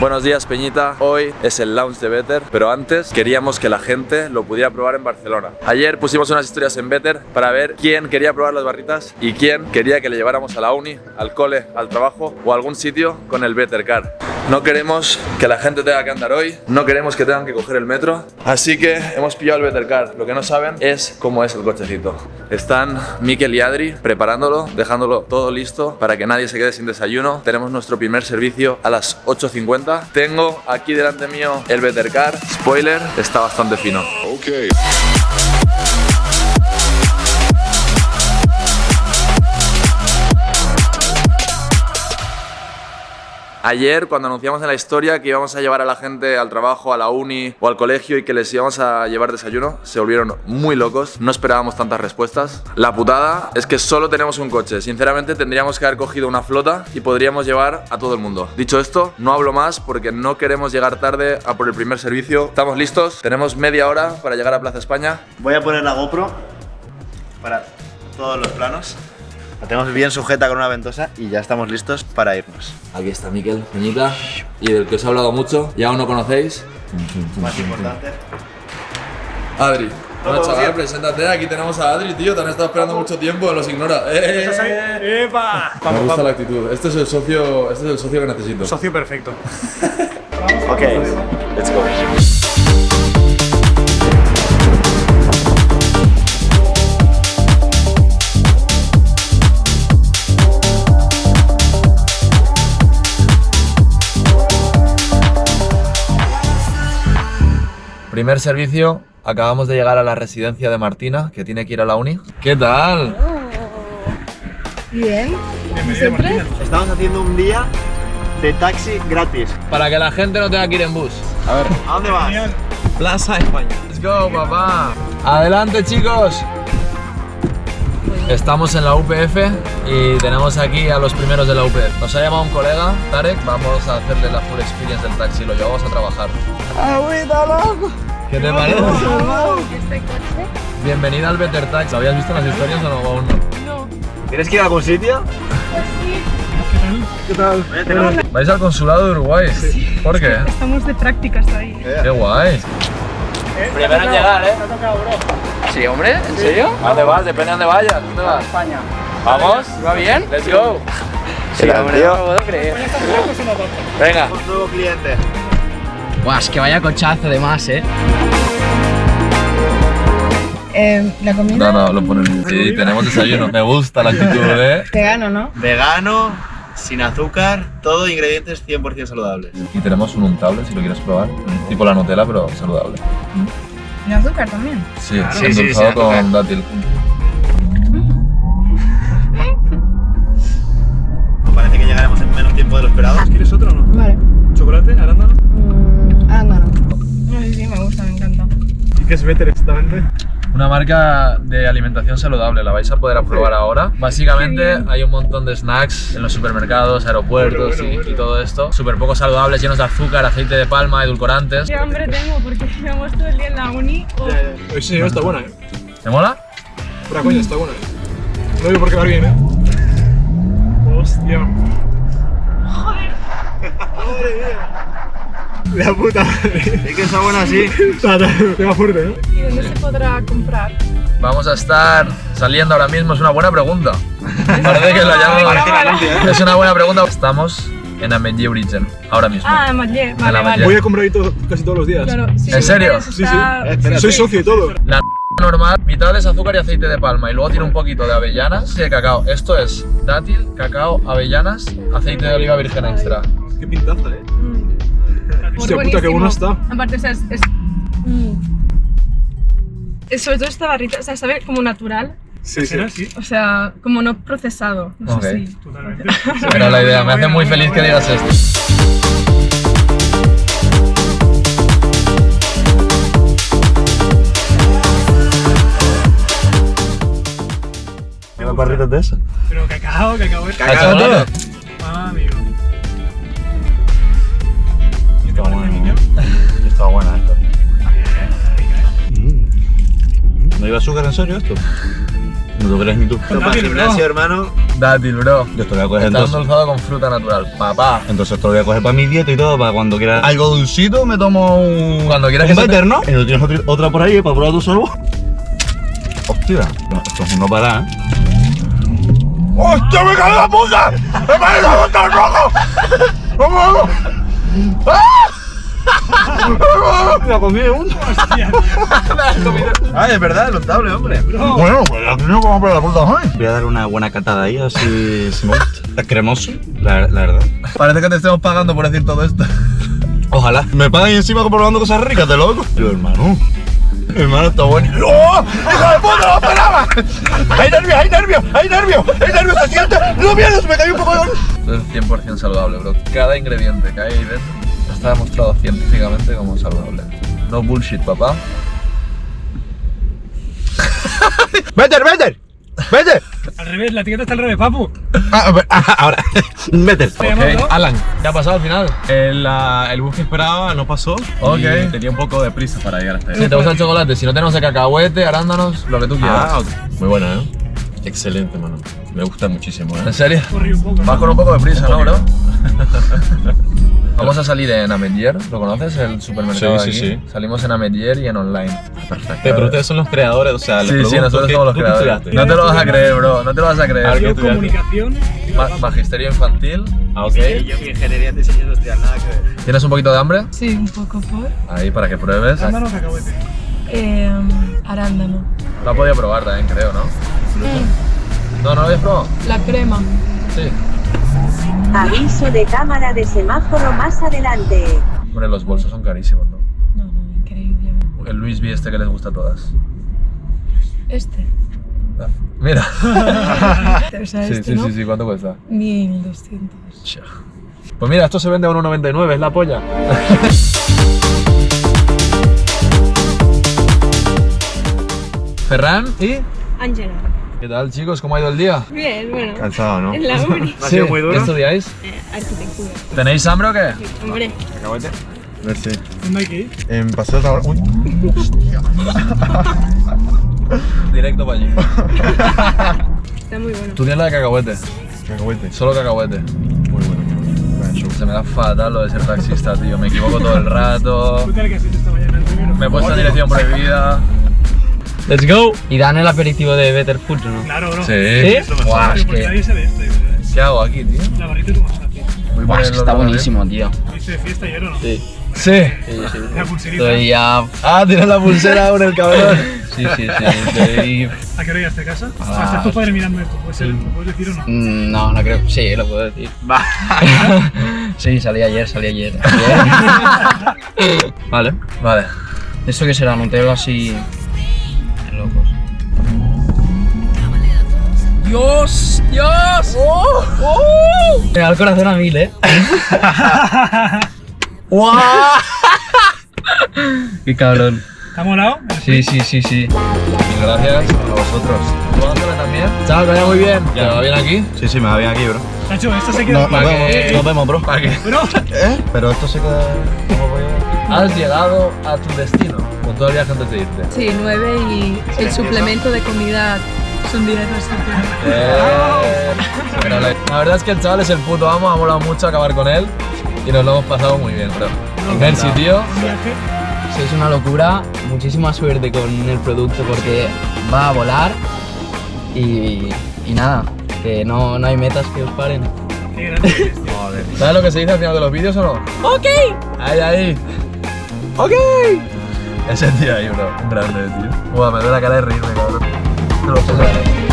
Buenos días Peñita, hoy es el launch de Better, pero antes queríamos que la gente lo pudiera probar en Barcelona. Ayer pusimos unas historias en Better para ver quién quería probar las barritas y quién quería que le lleváramos a la uni, al cole, al trabajo o algún sitio con el Better Car. No queremos que la gente tenga que andar hoy, no queremos que tengan que coger el metro, así que hemos pillado el Better Car. Lo que no saben es cómo es el cochecito. Están Mikel y Adri preparándolo, dejándolo todo listo para que nadie se quede sin desayuno. Tenemos nuestro primer servicio a las 8.50. Tengo aquí delante mío el Better Car. Spoiler, está bastante fino. Okay. Ayer cuando anunciamos en la historia que íbamos a llevar a la gente al trabajo, a la uni o al colegio y que les íbamos a llevar desayuno, se volvieron muy locos, no esperábamos tantas respuestas. La putada es que solo tenemos un coche, sinceramente tendríamos que haber cogido una flota y podríamos llevar a todo el mundo. Dicho esto, no hablo más porque no queremos llegar tarde a por el primer servicio. ¿Estamos listos? Tenemos media hora para llegar a Plaza España. Voy a poner la GoPro para todos los planos. La tenemos bien sujeta con una ventosa y ya estamos listos para irnos. Aquí está Miquel, Peñita, y del que os he hablado mucho, y aún no conocéis, Más importante. Adri. Bueno, chaval, preséntate, aquí tenemos a Adri, tío, te han estado esperando mucho tiempo, los ignora. ¡Eh! ¡Epa! Me Vamos, gusta la actitud, este es el socio, este es el socio que necesito. Socio perfecto. Ok, let's go. Primer servicio, acabamos de llegar a la residencia de Martina, que tiene que ir a la uni. ¿Qué tal? Bien. ¿Siempre? Estamos haciendo un día de taxi gratis. Para que la gente no tenga que ir en bus. A ver. ¿A dónde vas? Plaza España. Let's go, papá. Adelante, chicos. Estamos en la UPF y tenemos aquí a los primeros de la UPF. Nos ha llamado un colega, Tarek. Vamos a hacerle la full experience del taxi. Lo llevamos a trabajar. ¿Qué te parece? ¿Este coche? Bienvenida al Better Tax. ¿Lo habías visto las historias o no? Aún no. No. ¿Tienes que ir a algún sitio? Sí. Oye, tenemos- ¿Vais al consulado de Uruguay? ¿Por qué? Estamos de prácticas ahí. Qué guay. Primero en llegar, ¿eh? Sí, hombre, ¿en serio? ¿A dónde vas? Depende de dónde vayas. ¿Dónde vas? España. ¿Vamos? ¿Va bien? Let's go. Sí, hombre, no lo puedo creer. Venga. Un nuevo cliente. Buah, es que vaya cochazo de más, ¿eh? Eh, la comida. No, no, lo ponen. Sí, tenemos desayuno. Me gusta la actitud, ¿eh? Vegano, ¿no? Vegano, sin azúcar, todo ingredientes 100% saludables. Y tenemos un untable si lo quieres probar. Tipo la Nutella, pero saludable. ¿Y azúcar también? Sí, Sí, sí, endulzado sí, con dátil. Qué es better exactamente? Una marca de alimentación saludable, la vais a poder probar ahora. Básicamente hay un montón de snacks en los supermercados, aeropuertos Bueno, bueno, y, bueno. y todo esto. Súper poco saludables, llenos de azúcar, aceite de palma, edulcorantes. Qué hambre tengo porque llevamos todo el día en la uni. Oh, Hoy sí, está buena, ¿eh? ¿Te mola? Pura coña, está buena, ¿eh? No digo por quedar bien, ¿eh? Hostia. Joder. Madre mía. La puta madre. Es que está bueno así. Está, Tema fuerte, ¿eh? ¿Y dónde se podrá comprar? Vamos a estar saliendo ahora mismo, es una buena pregunta. Parece que la llaman. Es una buena pregunta. Estamos en Ametller Origen, ahora mismo. Ah, la Vale, vale. Voy a comprar ahí todo- casi todos los días. Claro, sí, ¿En serio? Sí, sí. espera. Soy socio y todo. La normal, mitad es azúcar y aceite de palma y luego tiene un poquito de avellanas y de cacao. Esto es dátil, cacao, avellanas, aceite de oliva virgen extra. Qué pintaza, ¿eh? Hostia Muy puta, qué bueno buenísimo. está. Aparte, o sea, es. es mm. Sobre todo esta barrita, o sea, sabe como natural, Sí, sí. sí? o sea, como no procesado. No Ok. sé si. Totalmente. Era la idea, me hace muy feliz que digas esto. ¿Una barrita de eso? Pero cacao, cacao. es- ¿Cacao todo? Iba azúcar en serio esto? No te crees ni tú. Esto para el gimnasio, hermano. Dátil, bro. Yo te lo voy a coger Está entonces. endulzado con fruta natural. Papá. Entonces te lo voy a coger para mi dieta y todo, para cuando quiera algo dulcito me tomo un... Cuando quieras un que se te- better, ¿no? ¿Y no tienes otra, otra por ahí para probar tú solo? Hostia, no, esto es un no parar, ¿eh? ¡Hostia, me cae la puta! ¡Me cae la puta el rojo! ¡Vamos! ¡Me comí uno! Ay, es verdad, el untable, hombre. Bueno, pues ya tengo como para la puta hoy. Voy a dar una buena catada ahí, así si me gusta. Es cremoso, la, la verdad. Parece que te estemos pagando por decir todo esto. Ojalá. Me pagan encima probando cosas ricas, de loco. Yo, hermano. Hermano, está bueno. ¡Oh! ¡Hijo de puta, no esperaba! ¡Hay nervios, hay nervios, hay nervios! ¡Hay nervios, se siente! ¡No vienes! ¡Me caí un poco de... Esto es 100% saludable, bro. Cada ingrediente que hay ahí dentro está demostrado científicamente como saludable. No bullshit, papá. ¡Vete, vete! ¡Vete! Al revés, la etiqueta está al revés, papu. Ah, ah, ahora. Vete. Alan, ¿qué ha pasado al final? El, ah, el bus que esperaba no pasó. Ok. Y tenía un poco de prisa para llegar hasta ahí. Si te gusta el chocolate, si no tenemos el cacahuete, arándanos, lo que tú quieras. Ah, ok. Muy bueno, ¿eh? Excelente, mano. Me gusta muchísimo, ¿eh? ¿En serio? Corrí un poco. Vas con un poco de prisa, ¿no, bro? Vamos a salir en Amedier, ¿lo conoces? El supermercado Sí, de sí, aquí. sí. Salimos en Amedier y en online. Perfecto. Pero ustedes son los creadores, o sea, los Sí, sí, nosotros que- somos los ¿tú qué creadores. No te lo vas a creer, bro, no te lo vas a A ver, creer. ¿qué Yo estudiaste? comunicación. Ma- magisterio infantil. Ah, ok. Yo mi ingeniería en diseño industrial, nada que ver. ¿Tienes un poquito de hambre? Sí, un poco por. Ahí, para que pruebes. Arándano o cacahuete. Eh, arándano. Lo has podido probar también, creo, ¿no? No, no lo habías probado. La crema. Sí. Aviso de cámara de semáforo más adelante. Hombre, los bolsos son carísimos, ¿no? No, no, increíble. El Luis V este que les gusta a todas. Este. Ah, Mira. O sea, Sí, este, sí, ¿no? sí, sí, ¿cuánto cuesta? 1200. Chia. Pues mira, esto se vende a 1,99, es la polla. Ferran y... Angela. ¿Qué tal chicos? ¿Cómo ha ido el día? Bien, bueno. Cansado, ¿no? En la uni. ¿Ha sido muy duro? ¿Qué estudiáis? Eh, arquitectura. ¿Tenéis hambre o qué? Hombre. ¿Cacahuete? Merci. ¿Dónde hay que ir? En paseo de Uy. Directo para allí. Está muy bueno. Tú tienes la de cacahuete. Cacahuete. Solo cacahuete. Muy bueno. Se me da fatal lo de ser taxista, tío. Me equivoco todo el rato. ¿Tú tal que has hecho esta mañana el primero? Me he puesto en dirección prohibida. Let's go. Y dan el aperitivo de Better Food, ¿no? Claro, bro. Sí. ¿Sí? Guau, es Porque que, nadie sabe esto. yo creo. ¿Qué hago aquí, tío? La barrita de tu masá, tío. Voy a Buah, es que está buenísimo, tío. ¿Viste de fiesta ayer o no? Sí. Sí. Sí, sí. La pulserita. Estoy ya. Ah, tienes la pulsera aún el cabrón. Sí, sí, sí. Estoy. ¿A qué hora llegaste a casa? Ah. O sea, estás tu padre mirando esto. ¿Puede ser? ¿Lo puedes decir o no? Mm, No, no creo. Sí, lo puedo decir. sí, salí ayer, salí ayer. Ayer. vale. Vale. ¿Esto qué será? Nutella así. ¡Dios! ¡Dios! ¡Oh! Me da el corazón a mil, ¿eh? ¡Guau! ¡Qué cabrón! ¿Te ha molado? Sí, sí, sí, sí. Mil gracias a vosotros. ¿Tú Ángela también? Chao, que vaya muy bien. ¿Te va bien aquí? Sí, sí, me va bien aquí, bro. Nacho, esto se queda. No, nos ¿Para vemos, qué? nos vemos, bro. ¿Para qué? Bro, ¿Eh? Pero esto se queda. ¿Cómo voy a.? Has llegado a tu destino. Con todo el viaje antes de irte. Sí, 9 y el suplemento de comida son 10 así que... Eh, pero la, la verdad es que el chaval es el puto amo, ha molado mucho acabar con él y nos lo hemos pasado muy bien, bro. Merci, tío. Sí, es una locura. Muchísima suerte con el producto porque va a volar. Y, y nada, que no, no hay metas que os paren. ¿Sabes lo que se dice al final de los vídeos o no? ¡Ok! Ahí, ahí. ¡Ok! Ese tío ahí, bro. Un grande, tío. Buah, me duele la cara de reírme, cabrón. Te lo juro.